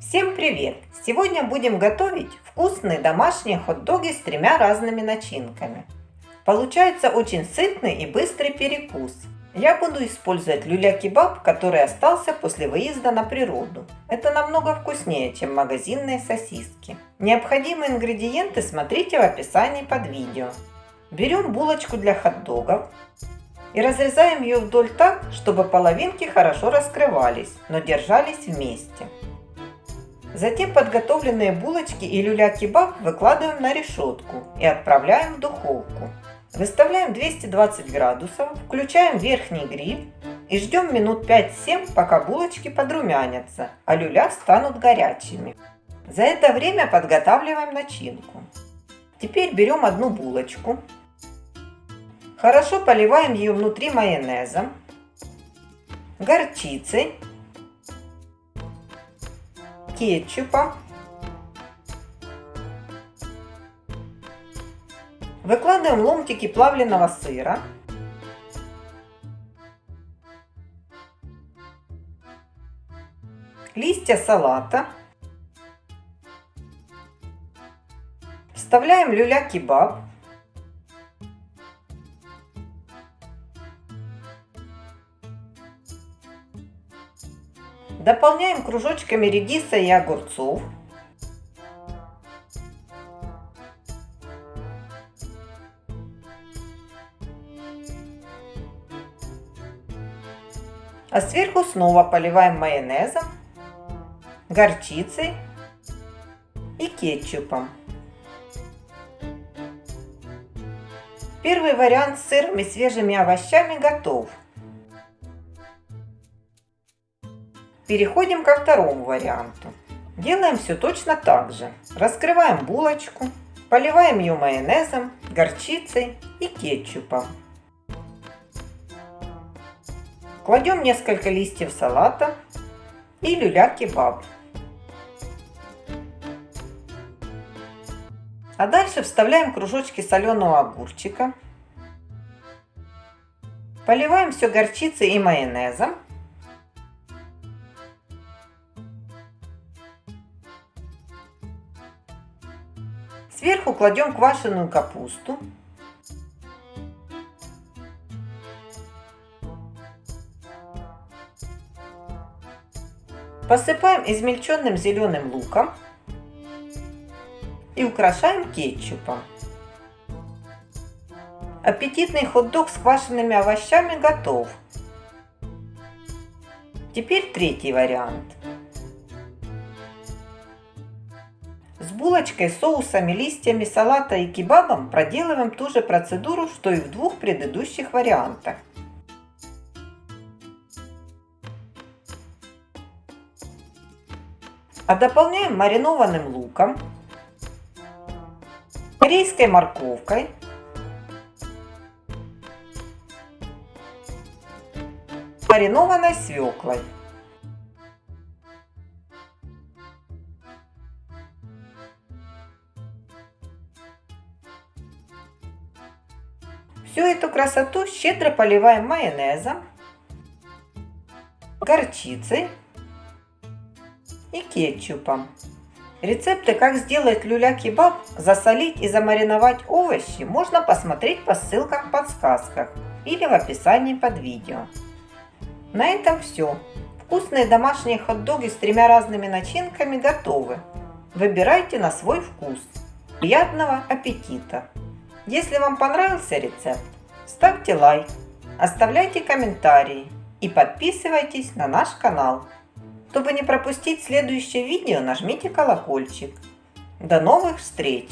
Всем привет! Сегодня будем готовить вкусные домашние хот-доги с тремя разными начинками. Получается очень сытный и быстрый перекус. Я буду использовать люля-кебаб, который остался после выезда на природу. Это намного вкуснее, чем магазинные сосиски. Необходимые ингредиенты смотрите в описании под видео. Берем булочку для хот-догов и разрезаем ее вдоль так, чтобы половинки хорошо раскрывались, но держались вместе. Затем подготовленные булочки и люля-кебаб выкладываем на решетку и отправляем в духовку. Выставляем 220 градусов, включаем верхний гриль и ждем минут 5-7, пока булочки подрумянятся, а люля станут горячими. За это время подготавливаем начинку. Теперь берем одну булочку, хорошо поливаем ее внутри майонезом, горчицей кетчупа. Выкладываем ломтики плавленного сыра. Листья салата. Вставляем люля-кебаб. Дополняем кружочками редиса и огурцов. А сверху снова поливаем майонезом, горчицей и кетчупом. Первый вариант с сыром и свежими овощами готов. Переходим ко второму варианту. Делаем все точно так же. Раскрываем булочку, поливаем ее майонезом, горчицей и кетчупом. Кладем несколько листьев салата и люля-кебаб. А дальше вставляем кружочки соленого огурчика. Поливаем все горчицей и майонезом. Сверху кладем квашеную капусту. Посыпаем измельченным зеленым луком и украшаем кетчупом. Аппетитный хот-дог с квашенными овощами готов. Теперь третий вариант. С булочкой, соусами, листьями салата и кебабом проделываем ту же процедуру, что и в двух предыдущих вариантах. А дополняем маринованным луком, корейской морковкой, маринованной свеклой. Всю эту красоту щедро поливаем майонезом, горчицей и кетчупом. Рецепты, как сделать люля-кебаб, засолить и замариновать овощи, можно посмотреть по ссылкам в подсказках или в описании под видео. На этом все. Вкусные домашние хот-доги с тремя разными начинками готовы. Выбирайте на свой вкус. Приятного аппетита! Если вам понравился рецепт, ставьте лайк, оставляйте комментарии и подписывайтесь на наш канал. Чтобы не пропустить следующее видео, нажмите колокольчик. До новых встреч!